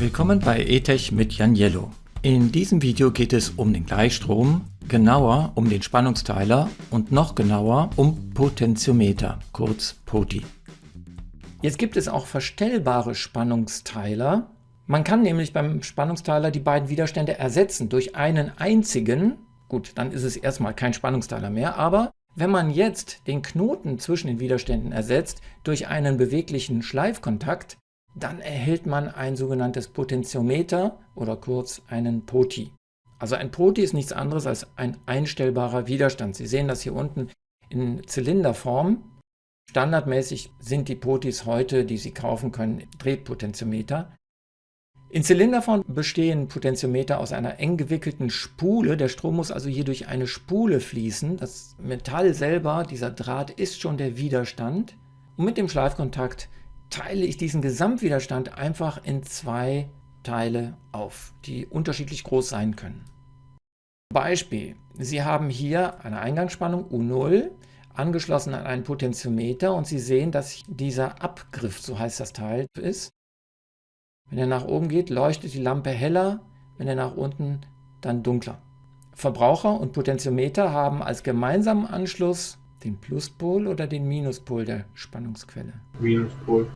Willkommen bei ETech mit Jan Yellow. In diesem Video geht es um den Gleichstrom, genauer um den Spannungsteiler und noch genauer um Potentiometer, kurz POTI. Jetzt gibt es auch verstellbare Spannungsteiler. Man kann nämlich beim Spannungsteiler die beiden Widerstände ersetzen durch einen einzigen. Gut, dann ist es erstmal kein Spannungsteiler mehr, aber wenn man jetzt den Knoten zwischen den Widerständen ersetzt durch einen beweglichen Schleifkontakt, dann erhält man ein sogenanntes Potentiometer oder kurz einen POTI. Also ein POTI ist nichts anderes als ein einstellbarer Widerstand. Sie sehen das hier unten in Zylinderform. Standardmäßig sind die POTIs heute, die Sie kaufen können, Drehpotentiometer. In Zylinderform bestehen Potentiometer aus einer eng gewickelten Spule. Der Strom muss also hier durch eine Spule fließen. Das Metall selber, dieser Draht, ist schon der Widerstand. Und mit dem Schleifkontakt teile ich diesen Gesamtwiderstand einfach in zwei Teile auf, die unterschiedlich groß sein können. Beispiel, Sie haben hier eine Eingangsspannung U0 angeschlossen an einen Potentiometer und Sie sehen, dass dieser Abgriff, so heißt das Teil, ist. Wenn er nach oben geht, leuchtet die Lampe heller, wenn er nach unten, dann dunkler. Verbraucher und Potentiometer haben als gemeinsamen Anschluss den Pluspol oder den Minuspol der Spannungsquelle? Minuspol.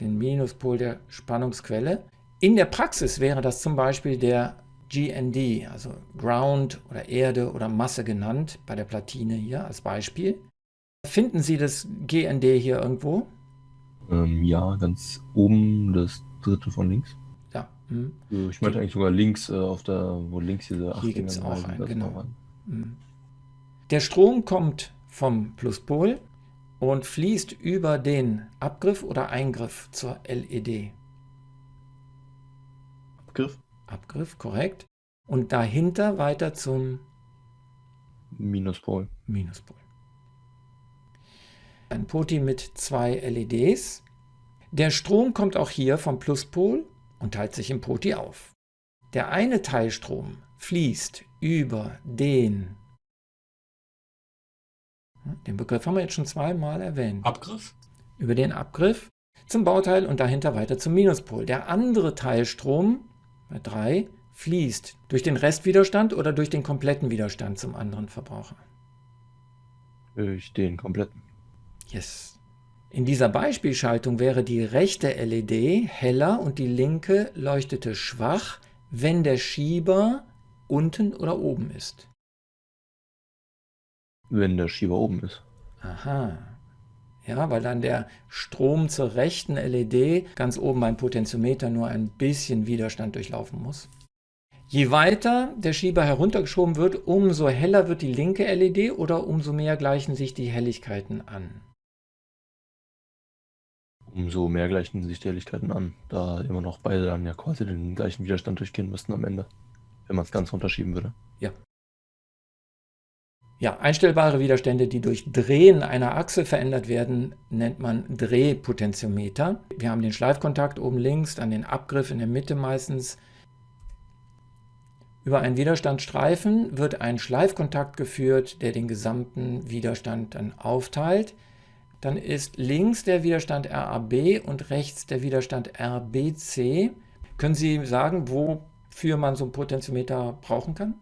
Den Minuspol der Spannungsquelle. In der Praxis wäre das zum Beispiel der GND, also Ground oder Erde oder Masse genannt, bei der Platine hier als Beispiel. Finden Sie das GND hier irgendwo? Ähm, ja, ganz oben das dritte von links. Ja. Hm. Ich meinte eigentlich sogar links, äh, auf der, wo links diese Hier gibt es auch einen, genau. Hm. Der Strom kommt vom Pluspol und fließt über den Abgriff oder Eingriff zur LED. Abgriff. Abgriff, korrekt. Und dahinter weiter zum Minuspol. Minuspol. Ein Poti mit zwei LEDs. Der Strom kommt auch hier vom Pluspol und teilt sich im Poti auf. Der eine Teilstrom fließt über den den Begriff haben wir jetzt schon zweimal erwähnt. Abgriff? Über den Abgriff zum Bauteil und dahinter weiter zum Minuspol. Der andere Teilstrom, bei 3, fließt durch den Restwiderstand oder durch den kompletten Widerstand zum anderen Verbraucher? Durch den kompletten. Yes. In dieser Beispielschaltung wäre die rechte LED heller und die linke leuchtete schwach, wenn der Schieber unten oder oben ist. Wenn der Schieber oben ist. Aha. Ja, weil dann der Strom zur rechten LED ganz oben beim Potentiometer nur ein bisschen Widerstand durchlaufen muss. Je weiter der Schieber heruntergeschoben wird, umso heller wird die linke LED oder umso mehr gleichen sich die Helligkeiten an. Umso mehr gleichen sich die Helligkeiten an, da immer noch beide dann ja quasi den gleichen Widerstand durchgehen müssten am Ende, wenn man es ganz runterschieben würde. Ja, ja, einstellbare Widerstände, die durch Drehen einer Achse verändert werden, nennt man Drehpotentiometer. Wir haben den Schleifkontakt oben links, dann den Abgriff in der Mitte meistens. Über einen Widerstandstreifen wird ein Schleifkontakt geführt, der den gesamten Widerstand dann aufteilt. Dann ist links der Widerstand RAB und rechts der Widerstand RBC. Können Sie sagen, wofür man so ein Potentiometer brauchen kann?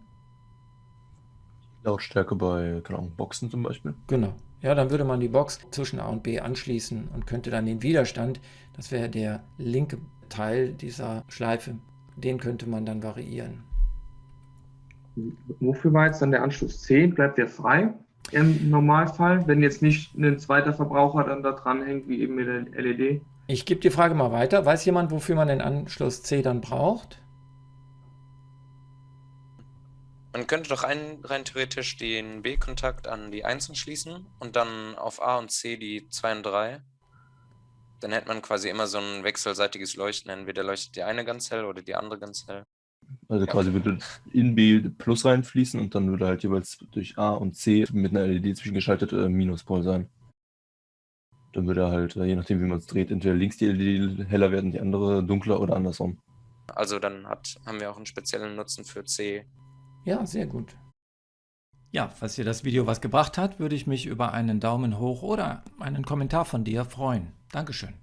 Lautstärke bei, Ahnung, Boxen zum Beispiel. Genau. Ja, dann würde man die Box zwischen A und B anschließen und könnte dann den Widerstand, das wäre der linke Teil dieser Schleife, den könnte man dann variieren. Wofür war jetzt dann der Anschluss 10? Bleibt der frei im Normalfall, wenn jetzt nicht ein zweiter Verbraucher dann da dran hängt, wie eben mit der LED? Ich gebe die Frage mal weiter. Weiß jemand, wofür man den Anschluss C dann braucht? Man könnte doch ein, rein theoretisch den B-Kontakt an die 1 schließen und dann auf A und C die 2 und 3. Dann hätte man quasi immer so ein wechselseitiges Leuchten. Entweder leuchtet die eine ganz hell oder die andere ganz hell. Also quasi würde in B Plus reinfließen und dann würde halt jeweils durch A und C mit einer LED zwischengeschaltet äh, Minuspol sein. Dann würde halt, äh, je nachdem wie man es dreht, entweder links die LED heller werden, die andere dunkler oder andersrum. Also dann hat, haben wir auch einen speziellen Nutzen für C ja, sehr gut. Ja, falls dir das Video was gebracht hat, würde ich mich über einen Daumen hoch oder einen Kommentar von dir freuen. Dankeschön.